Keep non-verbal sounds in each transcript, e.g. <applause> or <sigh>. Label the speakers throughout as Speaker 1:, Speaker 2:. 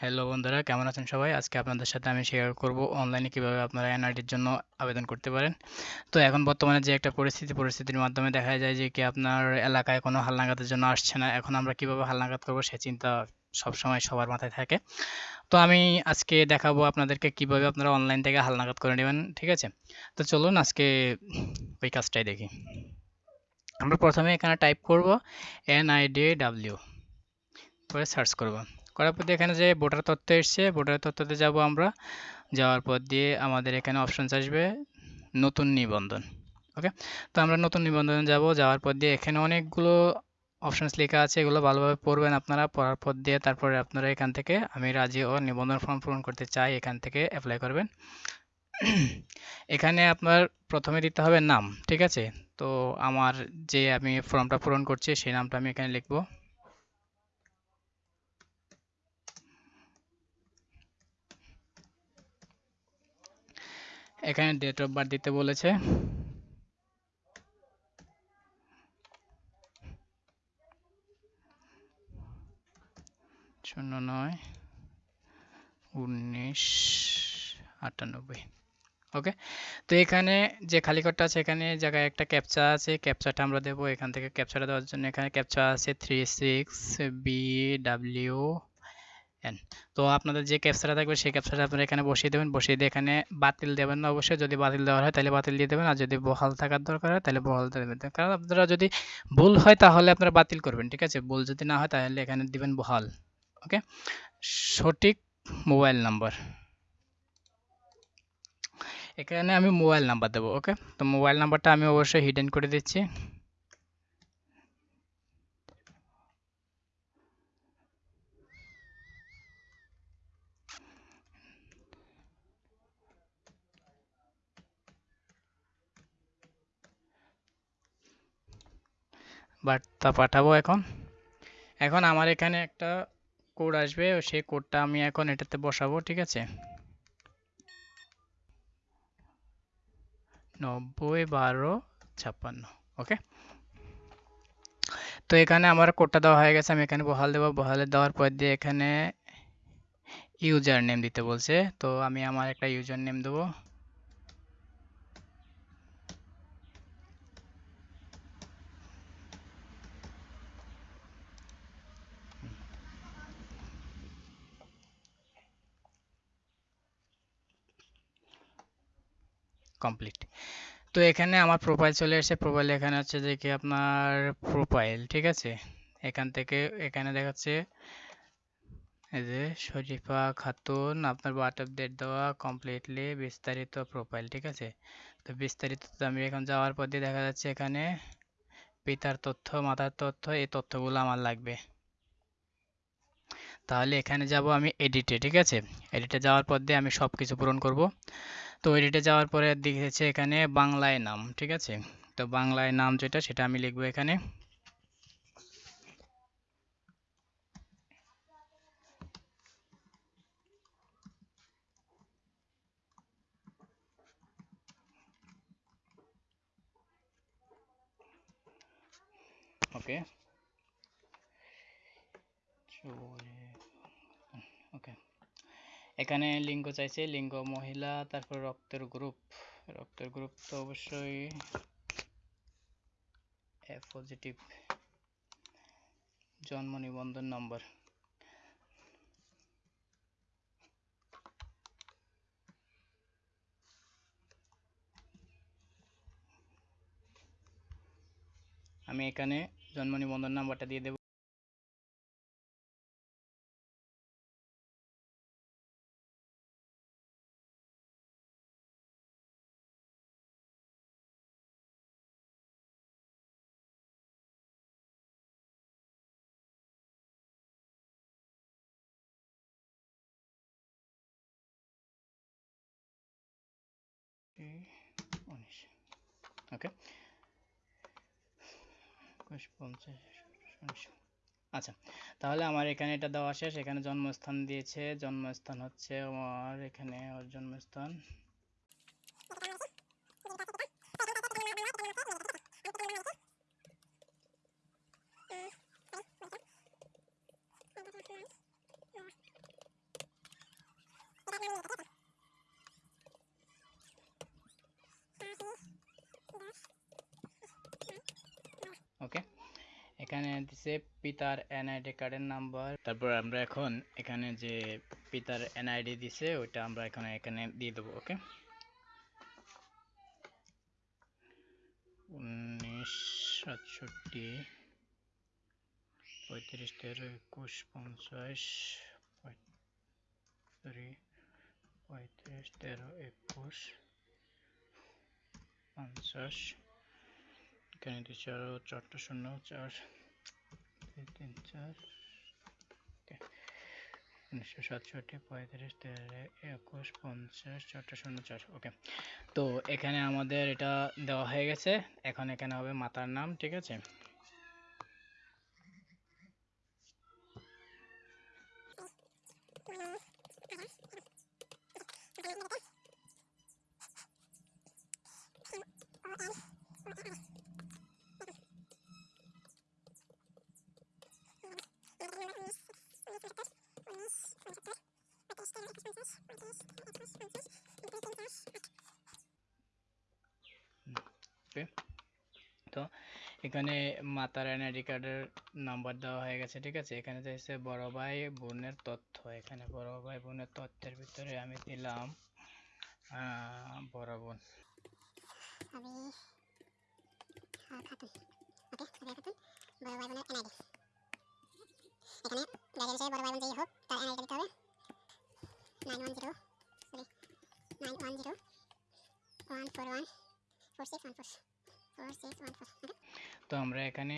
Speaker 1: Hello বন্ধুরা, কেমন আছেন সবাই? আজকে আপনাদের সাথে আমি শেয়ার করব অনলাইনে কীভাবে আপনারা এনআরটির জন্য আবেদন করতে পারেন। তো এখন বর্তমানে যে একটা পরিস্থিতি, পরিস্থিতির মাধ্যমে দেখা যায় যে কি আপনার এলাকায় কোনো হালনাগাদের জন্য আসছে না। এখন আমরা কীভাবে হালনাগাদ করব সে চিন্তা সবসময় সবার মাথায় থাকে। তো আমি আজকে দেখাবো আপনাদেরকে কীভাবে আপনারা অনলাইন থেকে হালনাগাদ করে নেবেন, ঠিক আছে? তো চলুন আজকে ওই কাজটাই দেখি। আমরা প্রথমে এখানে টাইপ করব এনআইডি ডাব্লিউ করে সার্চ করব। করার পর এখানে যে ভোটার তথ্য এসছে ভোটার তথ্যতে যাব আমরা। যাওয়ার পর দিয়ে আমাদের এখানে অপশনস আসবে নতুন নিবন্ধন ওকে তো আমরা নতুন নিবন্ধনে যাব, যাওয়ার পর দিয়ে এখানে অনেকগুলো অপশনস লেখা আছে, এগুলো ভালোভাবে পড়বেন আপনারা। পড়ার পর দিয়ে তারপরে আপনারা এখান থেকে, আমি রাজি ও নিবন্ধন ফর্ম পূরণ করতে চাই, এখান থেকে অ্যাপ্লাই করবেন। এখানে আপনার প্রথমে দিতে হবে নাম, ঠিক আছে? তো আমার যে আমি ফর্মটা পূরণ করছি, সেই নামটা আমি এখানে লিখব। এখানে ডেট অফ বার্থ দিতে বলেছে। শূন্য নয়, উনিশ, আটানব্বই। ওকে তো এখানে যে খালি ঘরটা আছে, এখানে জায়গায় একটা ক্যাপচা আছে। ক্যাপচাটা আমরা দেবো এখান থেকে ক্যাপচাটা দেওয়ার জন্য। এখানে ক্যাপচা আছে three six B W N তো আপনাদের যে ক্যাপচাটা থাকবে সেই ক্যাপচাটা আপনারা এখানে বসিয়ে দেবেন। বসিয়ে দিয়ে এখানে বাতিল দেবেন না অবশ্যই। যদি বাতিল দেওয়ার হয় তাহলে বাতিল দিয়ে দেবেন। আর যদি বহাল থাকার দরকার হয় তাহলে বহাল দেবেন। কারণ আপনারা যদি ভুল হয় তাহলে আপনারা বাতিল করবেন, ঠিক আছে? ভুল যদি না হয় তাহলে এখানে দিবেন বহাল, ওকে? সঠিক মোবাইল নাম্বার। এখানে আমি মোবাইল নাম্বার দেবো, ওকে? তো মোবাইল নাম্বারটা আমি অবশ্যই হিডেন করে দিচ্ছি। বার্তা পাঠাবো এখন। এখন আমার এখানে একটা কোড আসবে সেই কোডটা আমি এখন এটাতে বসাবো, ঠিক আছে? নব্বই বারো ছাপ্পান্ন, ওকে? তো এখানে আমার কোডটা দেওয়া হয়ে গেছে, আমি এখানে বহাল দেবো। বহালে দেওয়ার পর দিয়ে এখানে ইউজার নেম দিতে বলছে। তো আমি আমার একটা ইউজার নেম দেবো। কমপ্লিট তো এখানে আমার প্রোফাইল চলে এসেছে। প্রোফাইল এখানে হচ্ছে যে কি আপনার প্রোফাইল ঠিক আছে? এখান থেকে এখানে দেখাচ্ছে এই যে শরীফা খাতুন, আপনার বার্থ অফ ডেট দেওয়া কমপ্লিটলি বিস্তারিত প্রোফাইল ঠিক আছে? তো বিস্তারিত আমি এখন যাওয়ার পর দিয়ে দেখা যাচ্ছে এখানে পিতার তথ্য, মাতার তথ্য, এই তথ্যগুলো আমার লাগবে। তাহলে এখানে যাব আমি এডিটে ঠিক আছে? এডিটে যাওয়ার পর দিয়ে আমি সব কিছু পূরণ করব। তো এডিটে যাওয়ার পরে দেখেছে এখানে বাংলায় নাম, ঠিক আছে? তো বাংলায় নাম যেটা, সেটা আমি লিখব এখানে। ওকে। এখানে লিঙ্গ চাইছে, লিঙ্গ মহিলা, তারপর রক্তের গ্রুপ রক্তের গ্রুপ তো অবশ্যই পজিটিভ জন্ম নিবন্ধন নম্বর আমি এখানে জন্ম নিবন্ধন নাম্বারটা দিয়ে দেব। ওকে পঞ্চাশ আচ্ছা তাহলে আমার এখানে এটা দেওয়া শেষ। এখানে জন্মস্থান দিয়েছে। জন্মস্থান হচ্ছে আমার এখানে ওর জন্মস্থান এখানে দিছে পিতার এনআইডি কার্ডের নাম্বার তারপর আমরা এখন এখানে যে পিতার এনআইডি দিছে, ওইটা আমরা এখানে এখানে দিয়ে দেবো, ওকে? উনিশ, সাতষট্টি, পঁয়ত্রিশ, তেরো, একুশ, পঞ্চাশ, পঁয়ত্রিশ তেরো, একুশ, পঞ্চাশ, এখানে দিচ্ছি আরও চারটা শূন্য, চার তিন চার উনিশশো সাতষট্টি, পঁয়ত্রিশ, তেরো, একুশ, পঞ্চাশ চারটা শূন্য চার ওকে তো এখানে আমাদের এটা দেওয়া হয়ে গেছে। এখন এখানে হবে মাতার নাম, ঠিক আছে? তো এখানে মাতার এনআইডি কার্ডের নাম্বার দেওয়া হয়ে গেছে, ঠিক আছে? এখানে চাইছে বড় ভাই বোনের তথ্য, এখানে বড় ভাই বোনের তথ্যের ভিতরে আমি দিলাম বড় বোন।
Speaker 2: এখানে বড় ভাই বোন যেই হোক, তার এনআইডি হবে। Nine one zero one four one four six one four four six one four
Speaker 1: তো আমরা এখানে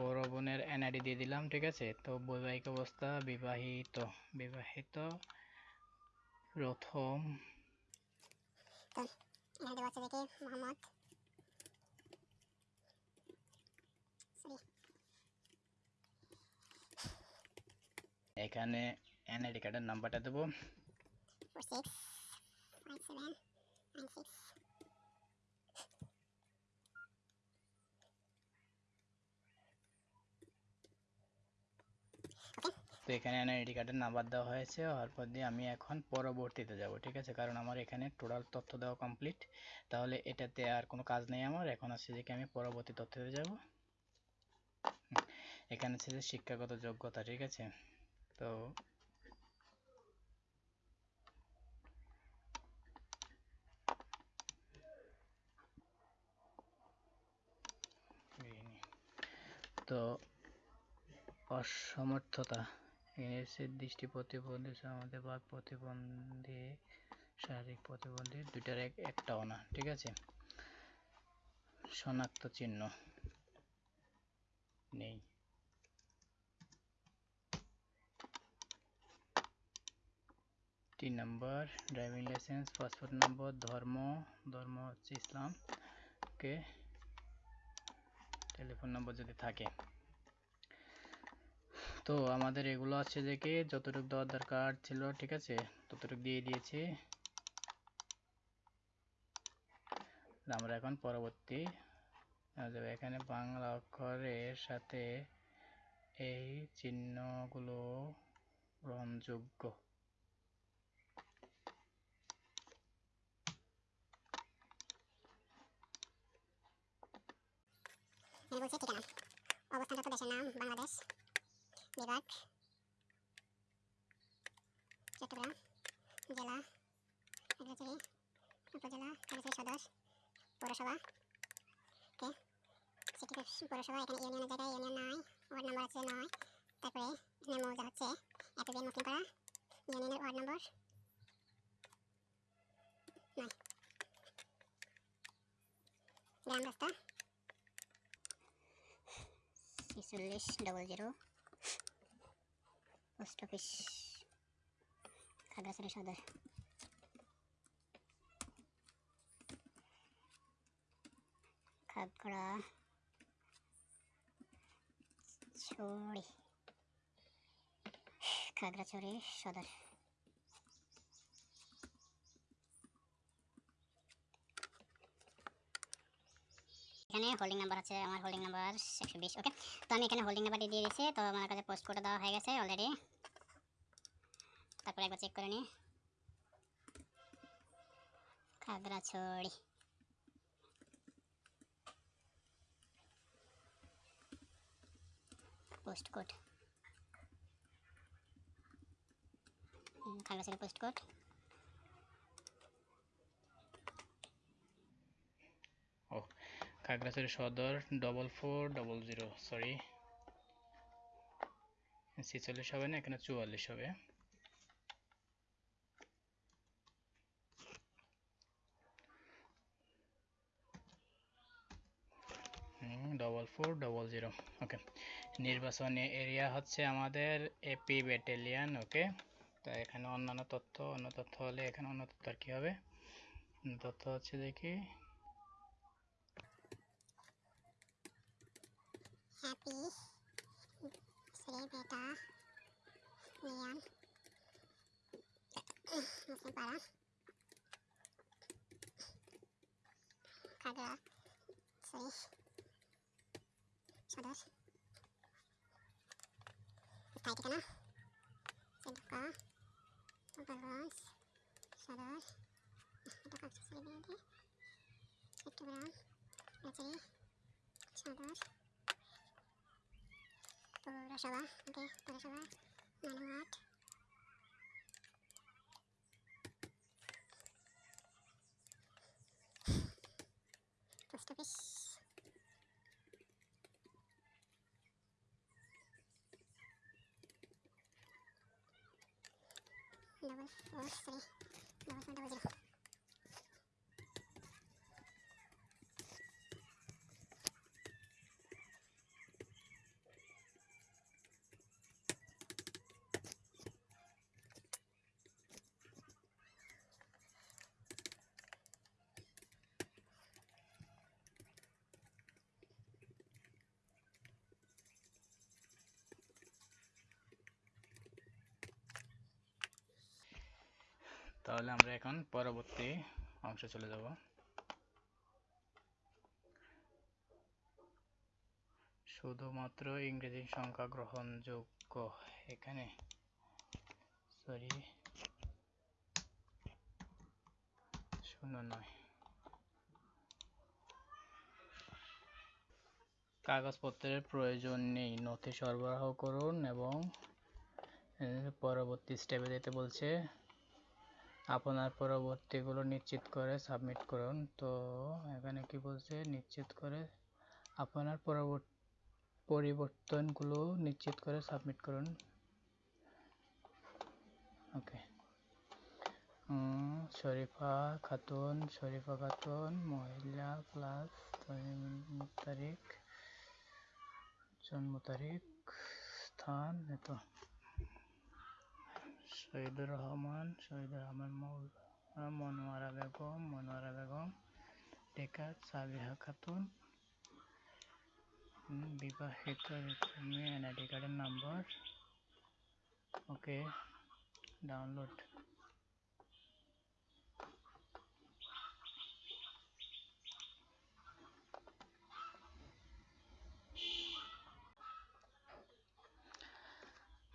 Speaker 1: বড় বোনের এনআইডি দিয়ে দিলাম ঠিক আছে? তো বৈবাহিক অবস্থা বিবাহিত বিবাহিত প্রথম।
Speaker 2: এখানে দেওয়া আছে দেখে মোহাম্মদ।
Speaker 1: এখানে এনআইডি কার্ডের নাম্বারটা দেবো।
Speaker 2: Four six five seven nine six
Speaker 1: তো এখানে এনআইডি কার্ডের নাম্বার দেওয়া হয়েছে। হওয়ার পর দিয়ে আমি এখন পরবর্তীতে যাব, ঠিক আছে? কারণ আমার এখানে টোটাল তথ্য দেওয়া কমপ্লিট তাহলে এটাতে আর কোনো কাজ নেই আমার। এখন আছে যে আমি পরবর্তী তথ্যতে যাব। এখানে আছে যে শিক্ষাগত যোগ্যতা, ঠিক আছে? তো অসমর্থতা। এসে দৃষ্টি প্রতিবন্ধী আমাদের প্রতিবন্ধী, শারীরিক প্রতিবন্ধী দুইটার এক, একটাও না, ঠিক আছে? শনাক্ত চিহ্ন নেই। তিন number driving license passport number ধর্ম ধর্ম হচ্ছে ইসলাম ওকে টেলিফোন নম্বর যদি থাকে। তো আমাদের এগুলো আছে যে কি, যতটুকু দেওয়ার দরকার ছিল, ঠিক আছে? ততটুকু দিয়ে দিয়েছি। আমরা এখন পরবর্তী এখানে বাংলা অক্ষরের সাথে এই চিহ্নগুলো গ্রহণযোগ্য।
Speaker 2: এখানে বলছে ঠিকানা। অবস্থানরত দেশের নাম বাংলাদেশ, বিভাগ, চট্টগ্রাম, জেলা খাগড়াছড়ি উপজেলা খাগড়াছড়ি সদর, পৌরসভা। কে সিটি পৌরসভা, এখানে ইউনিয়নের জায়গায় ইউনিয়ন নয় ওয়ার্ড নম্বর আছে নয়। তারপরে এখানে মৌজা হচ্ছে এতবিএন মুসলিমপাড়া ইউনিয়নের ওয়ার্ড নম্বর নয়। গ্রাম রাস্তা ছেচল্লিশ double zero post office Khagrachari Sadar Khagrachari Khagrachari সদর। এখানে হোল্ডিং নাম্বার আছে, আমার হোল্ডিং নাম্বার একশো বিশ ওকে তো আমি এখানে হোল্ডিং নাম্বারটি দিয়ে দিয়েছি, তো আমার কাছে পোস্ট করে দেওয়া হয়ে গেছে অলরেডি তারপরে একবার চেক করে নিই। Khagrachari. Post code Khagrachari post code
Speaker 1: Khagrachari Sadar double four double zero sorry ছেচল্লিশ হবে না, এখানে চুয়াল্লিশ হবে। Double four double zero okay নির্বাচনী এরিয়া হচ্ছে আমাদের এপি ব্যাটালিয়ান ওকে তো এখানে অন্যান্য তথ্য, অন্য তথ্য হলে এখানে অন্য তথ্য আর কি হবে? তথ্য হচ্ছে দেখি।
Speaker 2: api sering ini yang masih parah kagak sering sodor 書いてかな線とかオバロンスシャドウとか普通にでヘッドブラウンラズリシャドウ10 nasabah oke okay, 10 nasabah manuat terus terus double four three double four double zero.
Speaker 1: তাহলে আমরা এখন পরবর্তী অংশে চলে যাব। শুধুমাত্র ইংরেজি সংখ্যা গ্রহণযোগ্য এখানে। সরি শূন্য নয়। কাগজপত্রের প্রয়োজন নেই। নথি সরবরাহ করুন এবং পরবর্তী স্টেপে যেতে বলছে আপনার পরবর্তীগুলো নিশ্চিত করে সাবমিট করুন। তো এখানে কি বলছে? নিশ্চিত করে আপনার পরবর্তী, পরিবর্তনগুলো নিশ্চিত করে সাবমিট করুন। ওকে শরীফা খাতুন শরীফা খাতুন, মহিলা প্লাস তারিখ, জন্ম তারিখ, স্থান, এত। শহীদুর রহমান শহীদুর রহমান মৌলা, মনোয়ারা বেগম মনোয়ারা বেগম টেকা সাবিহা খাতুন বিবাহিত এনআইডি কার্ডের নাম্বার ওকে ডাউনলোড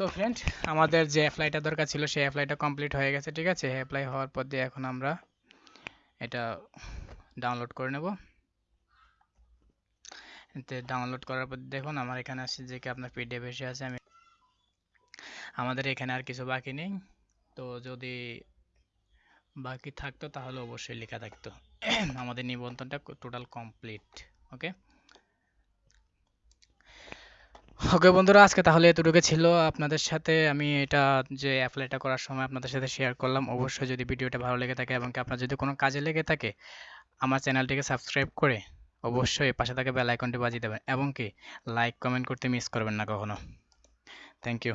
Speaker 1: তো ফ্রেন্ড আমাদের যে অ্যাপ্লাইটা দরকার ছিল, সেই অ্যাপ্লাইটা কমপ্লিট হয়ে গেছে, ঠিক আছে? অ্যাপ্লাই হওয়ার পর দিয়ে এখন আমরা এটা ডাউনলোড করে নেব। ডাউনলোড করার পর দেখুন, আমার এখানে আসছে যে কি আপনার পিডিএফ এসে আছে, আমি আমাদের এখানে আর কিছু বাকি নেই। তো যদি বাকি থাকতো, তাহলে অবশ্যই লেখা থাকতো। <clears throat> আমাদের নিবন্ধনটা টোটাল কমপ্লিট ওকে ওকে বন্ধুরা, আজকে তাহলে এতটুকু ছিল। আপনাদের সাথে আমি এটা যে অ্যাপ্লাইটা করার সময় আপনাদের সাথে শেয়ার করলাম, অবশ্যই যদি ভিডিওটা ভালো লেগে থাকে এবং আপনার যদি কোনো কাজে লেগে থাকে, আমার চ্যানেলটিকে সাবস্ক্রাইব করে অবশ্যই পাশে থাকা বেল আইকনটি বাজিয়ে দেবেন। এবং কি লাইক কমেন্ট করতে মিস করবেন না কখনো। Thank you